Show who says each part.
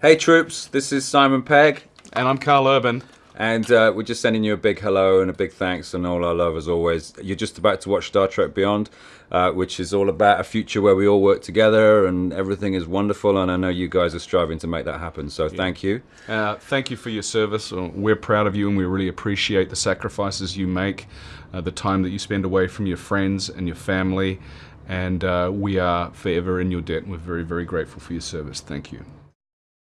Speaker 1: Hey troops, this is Simon Pegg.
Speaker 2: And I'm Karl Urban.
Speaker 1: And uh, we're just sending you a big hello and a big thanks and all our love as always. You're just about to watch Star Trek Beyond, uh, which is all about a future where we all work together and everything is wonderful. And I know you guys are striving to make that happen. So yeah. thank you.
Speaker 2: Uh, thank you for your service. Uh, we're proud of you and we really appreciate the sacrifices you make, uh, the time that you spend away from your friends and your family. And uh, we are forever in your debt. We're very, very grateful for your service. Thank you.